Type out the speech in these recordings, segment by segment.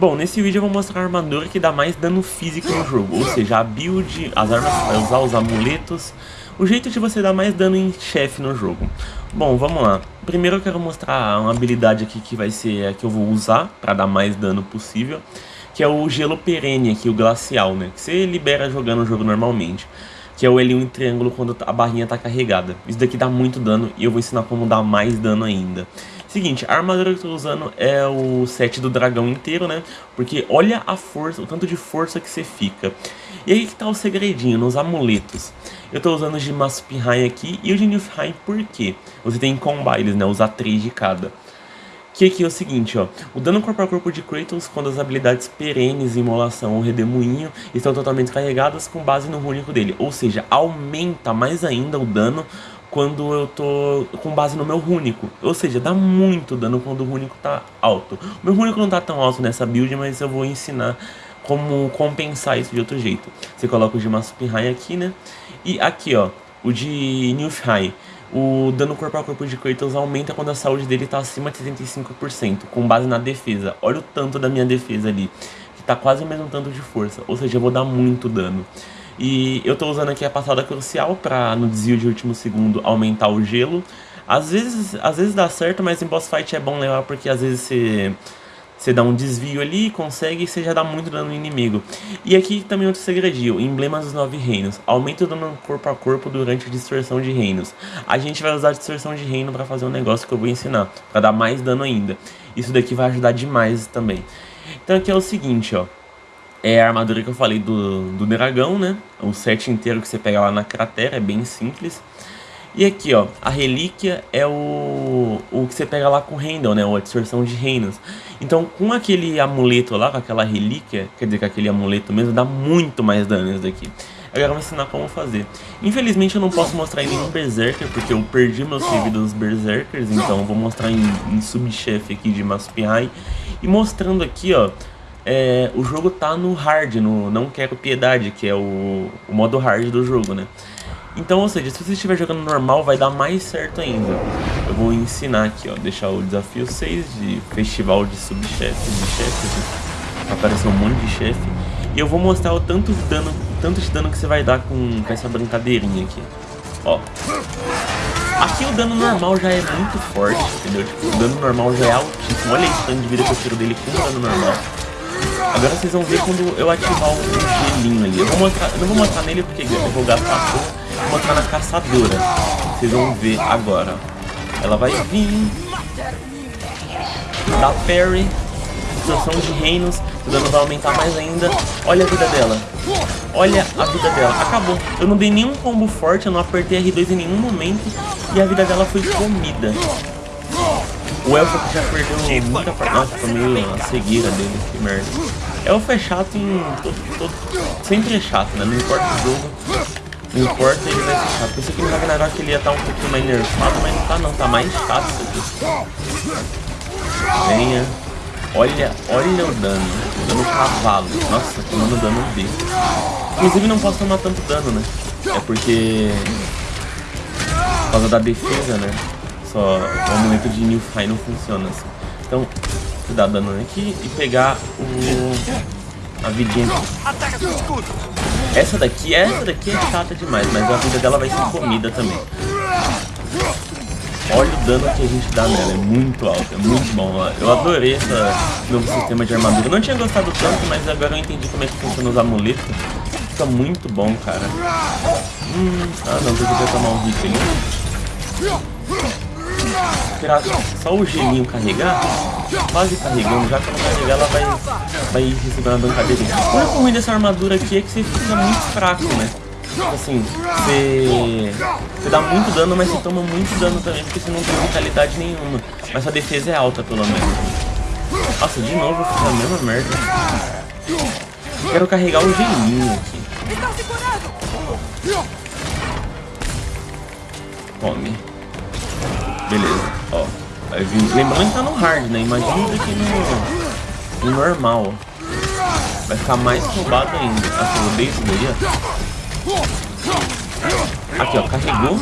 Bom, nesse vídeo eu vou mostrar a armadura que dá mais dano físico no jogo, ou seja, a build, as armas que vai usar, os amuletos, o jeito de você dar mais dano em chefe no jogo. Bom, vamos lá. Primeiro eu quero mostrar uma habilidade aqui que vai ser a que eu vou usar para dar mais dano possível, que é o gelo perene aqui, o glacial, né, que você libera jogando o jogo normalmente que é o L1 em triângulo quando a barrinha está carregada. Isso daqui dá muito dano e eu vou ensinar como dar mais dano ainda. Seguinte, a armadura que eu tô usando é o set do dragão inteiro, né? Porque olha a força, o tanto de força que você fica. E aí que tá o segredinho, nos amuletos. Eu tô usando o de Masupihai aqui e o de Nilfheim por quê? Você tem que combar eles, né? Usar três de cada. Que aqui é o seguinte, ó. O dano corpo a corpo de Kratos quando as habilidades perenes, imolação ou redemoinho estão totalmente carregadas com base no único dele. Ou seja, aumenta mais ainda o dano quando eu tô com base no meu rúnico. Ou seja, dá muito dano quando o rúnico tá alto. O meu rúnico não tá tão alto nessa build, mas eu vou ensinar como compensar isso de outro jeito. Você coloca o de Masupihai aqui, né? E aqui, ó, o de Nilfheim. O dano corpo a corpo de Kratos aumenta quando a saúde dele tá acima de 75%, com base na defesa. Olha o tanto da minha defesa ali, que tá quase o mesmo tanto de força. Ou seja, eu vou dar muito dano. E eu tô usando aqui a passada crucial para no desvio de último segundo aumentar o gelo. Às vezes, às vezes dá certo, mas em boss fight é bom levar porque às vezes você, você dá um desvio ali, consegue e você já dá muito dano no inimigo. E aqui também outro segredinho, emblemas dos nove reinos. Aumenta o dano corpo a corpo durante a distorção de reinos. A gente vai usar a distorção de reino para fazer um negócio que eu vou ensinar, para dar mais dano ainda. Isso daqui vai ajudar demais também. Então aqui é o seguinte, ó é a armadura que eu falei do, do dragão, né? O set inteiro que você pega lá na cratera, é bem simples. E aqui, ó, a relíquia é o, o que você pega lá com o Randall, né? A distorção de reinos. Então, com aquele amuleto lá, com aquela relíquia, quer dizer, com aquele amuleto mesmo, dá muito mais dano isso daqui. Agora eu vou ensinar como fazer. Infelizmente eu não posso mostrar em nenhum Berserker, porque eu perdi meu save dos Berserkers, então eu vou mostrar em, em subchefe aqui de Masupihai. E mostrando aqui, ó, é, o jogo tá no hard, no Não Quero Piedade, que é o, o modo hard do jogo, né? Então, ou seja, se você estiver jogando normal, vai dar mais certo ainda. Eu vou ensinar aqui, ó, deixar o desafio 6 de festival de subchefes, de chefes, apareceu um monte de chefe. E eu vou mostrar o tanto de dano, tanto de dano que você vai dar com, com essa brincadeirinha aqui. Ó. Aqui o dano normal já é muito forte, entendeu? Tipo, o dano normal já é altíssimo. Olha esse tanto de vida que eu tiro dele com o dano normal. Agora vocês vão ver quando eu ativar o gelinho ali. Eu, vou mostrar, eu não vou mostrar nele porque eu vou gastar pouco. Vou mostrar na caçadora. Vocês vão ver agora. Ela vai vir. Da parry. Distorção de reinos. O dano vai aumentar mais ainda. Olha a vida dela. Olha a vida dela. Acabou. Eu não dei nenhum combo forte. Eu não apertei R2 em nenhum momento. E a vida dela foi comida. O Elfo já perdeu muita parte. Nossa, meio a cegueira dele, que merda. Elfo é chato em. Todo, todo, sempre é chato, né? Não importa o jogo. Não importa, ele vai chato. Pensei que no Ragnarok ele ia estar um pouquinho mais nerfado, mas não tá não, tá mais isso aqui. Venha. Olha, olha o dano. O dano cavalo. Nossa, tomando dano B. Inclusive não posso tomar tanto dano, né? É porque... Por causa da defesa, né? Só o amuleto de Nilfheim não funciona assim. Então, dar dano aqui e pegar o... a vidinha aqui. Essa daqui, essa daqui é chata demais, mas a vida dela vai ser comida também. Olha o dano que a gente dá nela, é muito alto, é muito bom. Eu adorei esse novo sistema de armadura. Eu não tinha gostado tanto, mas agora eu entendi como é que funciona os amuletos. Fica muito bom, cara. Hum, ah não, tem que tomar um hit ali esperar só o gelinho carregar, quase carregando, já que ela carregar ela vai, vai receber uma bancadeirinha. O único ruim dessa armadura aqui é que você fica muito fraco, né? Tipo assim, você, você dá muito dano, mas você toma muito dano também, porque você não tem vitalidade nenhuma. Mas a defesa é alta, pelo menos. Nossa, de novo a mesma merda. Quero carregar o gelinho aqui. Come. Beleza, ó. Lembrando que tá no hard, né? Imagina aqui no, no normal. Vai ficar mais roubado ainda. Nossa, eu odeio isso daí, ó. Aqui, ó. Carregou.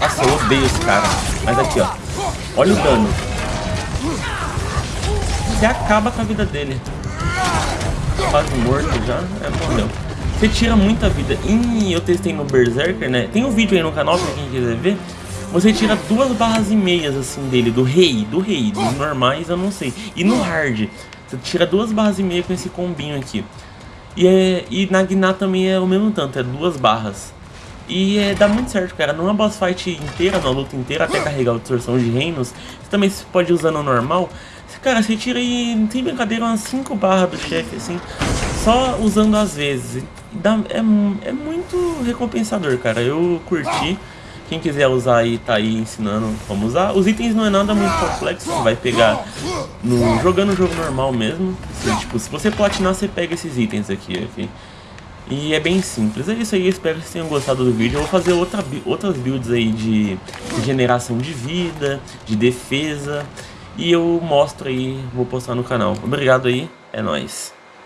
Nossa, eu odeio esse cara. Mas aqui, ó. Olha o dano. Você acaba com a vida dele. Quase morto já. É, morreu. Você tira muita vida. E eu testei no Berserker, né? Tem um vídeo aí no canal pra quem quiser ver. Você tira duas barras e meias assim dele, do rei, do rei, dos normais eu não sei. E no hard, você tira duas barras e meia com esse combinho aqui. E, é, e na Gná também é o mesmo tanto, é duas barras. E é, dá muito certo, cara. Numa boss fight inteira, na luta inteira, até carregar a distorção de reinos, você também pode usar no normal. Cara, você tira aí, não tem brincadeira, umas 5 barras do chefe, assim, só usando às vezes. Dá, é, é muito recompensador, cara. Eu curti. Quem quiser usar aí, tá aí ensinando como usar. Os itens não é nada muito complexo, você vai pegar no, jogando o jogo normal mesmo. Assim, tipo, se você platinar, você pega esses itens aqui. E é bem simples. É isso aí, espero que vocês tenham gostado do vídeo. Eu vou fazer outra, outras builds aí de regeneração de vida, de defesa. E eu mostro aí, vou postar no canal. Obrigado aí, é nóis.